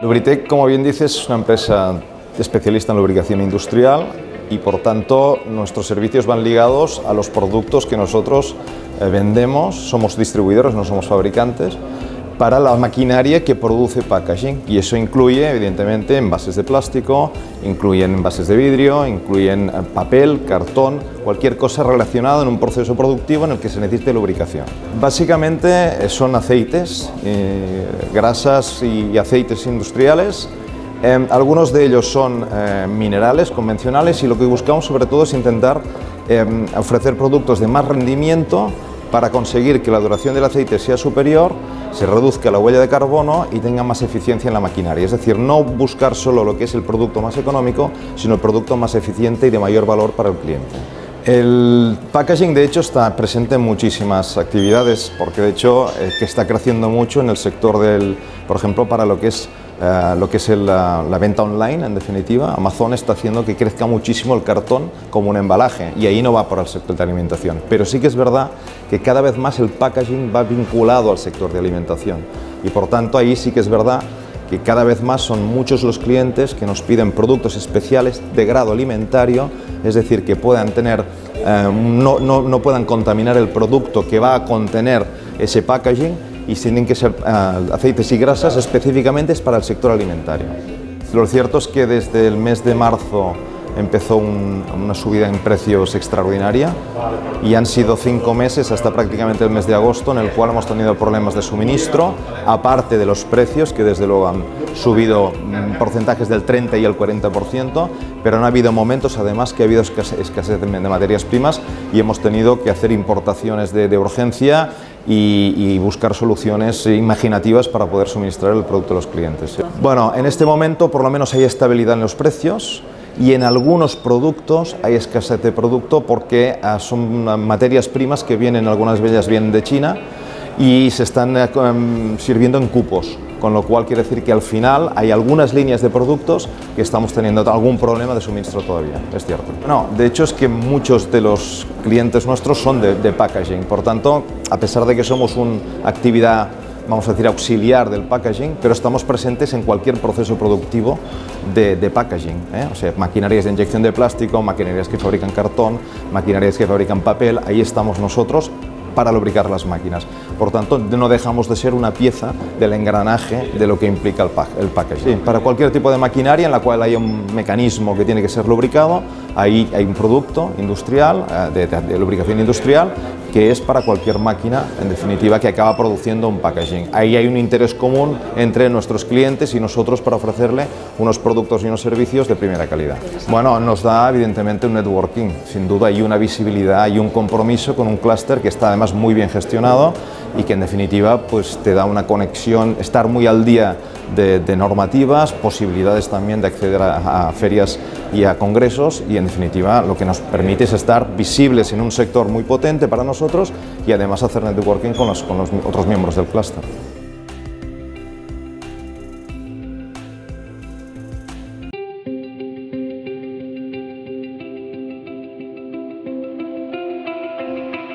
Lubritec, como bien dices, es una empresa especialista en lubricación industrial y por tanto nuestros servicios van ligados a los productos que nosotros eh, vendemos, somos distribuidores, no somos fabricantes, para la maquinaria que produce packaging y eso incluye evidentemente envases de plástico, incluyen envases de vidrio, incluyen eh, papel, cartón, cualquier cosa relacionada en un proceso productivo en el que se necesite lubricación. Básicamente eh, son aceites, eh, grasas y aceites industriales algunos de ellos son minerales convencionales y lo que buscamos sobre todo es intentar ofrecer productos de más rendimiento para conseguir que la duración del aceite sea superior, se reduzca la huella de carbono y tenga más eficiencia en la maquinaria. Es decir, no buscar solo lo que es el producto más económico, sino el producto más eficiente y de mayor valor para el cliente. El packaging de hecho está presente en muchísimas actividades porque de hecho eh, que está creciendo mucho en el sector del, por ejemplo, para lo que es eh, lo que es la, venta online, en definitiva. Amazon está haciendo que crezca muchísimo el cartón como un embalaje y ahí no va por el sector de alimentación. Pero sí que es verdad que cada vez más el packaging va vinculado al sector de alimentación y por tanto ahí sí que es verdad que cada vez más son muchos los clientes que nos piden productos especiales de grado alimentario, es decir, que puedan tener, eh, no, no, no puedan contaminar el producto que va a contener ese packaging y tienen que ser ah, aceites y grasas específicamente para el sector alimentario. Lo cierto es que desde el mes de marzo empezó una subida en precios extraordinaria y han sido cinco meses hasta prácticamente el mes de agosto en el cual hemos tenido problemas de suministro, aparte de los precios que desde luego han subido mm, porcentajes del 30 y el 40%, pero han habido momentos además que ha habido escasez de materias primas y hemos tenido que hacer importaciones de, urgencia y, y, buscar soluciones imaginativas para poder suministrar el producto a los clientes. Bueno, en este momento por lo menos hay estabilidad en los precios, y en algunos productos hay escasez de producto porque ah, son materias primas que vienen, algunas de ellas vienen de China y se están em, sirviendo en cupos, con lo cual quiere decir que al final hay algunas líneas de productos que estamos teniendo algún problema de suministro todavía, es cierto. No, de hecho es que muchos de los clientes nuestros son de, packaging, por tanto, a pesar de que somos una actividad vamos a decir, auxiliar del packaging, pero estamos presentes en cualquier proceso productivo de, packaging. ¿eh? O sea, maquinarias de inyección de plástico, maquinarias que fabrican cartón, maquinarias que fabrican papel, ahí estamos nosotros para lubricar las máquinas. Por tanto, no dejamos de ser una pieza del engranaje de lo que implica el, el packaging. para cualquier tipo de maquinaria en la cual hay un mecanismo que tiene que ser lubricado, ahí hay un producto industrial, eh, de lubricación industrial, que es para cualquier máquina, en definitiva, que acaba produciendo un packaging. Ahí hay un interés común entre nuestros clientes y nosotros para ofrecerle unos productos y unos servicios de primera calidad. Bueno, nos da evidentemente un networking, sin duda, y una visibilidad y un compromiso con un clúster que está además muy bien gestionado y que en definitiva pues, te da una conexión, estar muy al día de, normativas, posibilidades también de acceder a, ferias y a congresos y en definitiva lo que nos permite es estar visibles en un sector muy potente para nosotros y además hacer networking con los, con los otros miembros del clúster.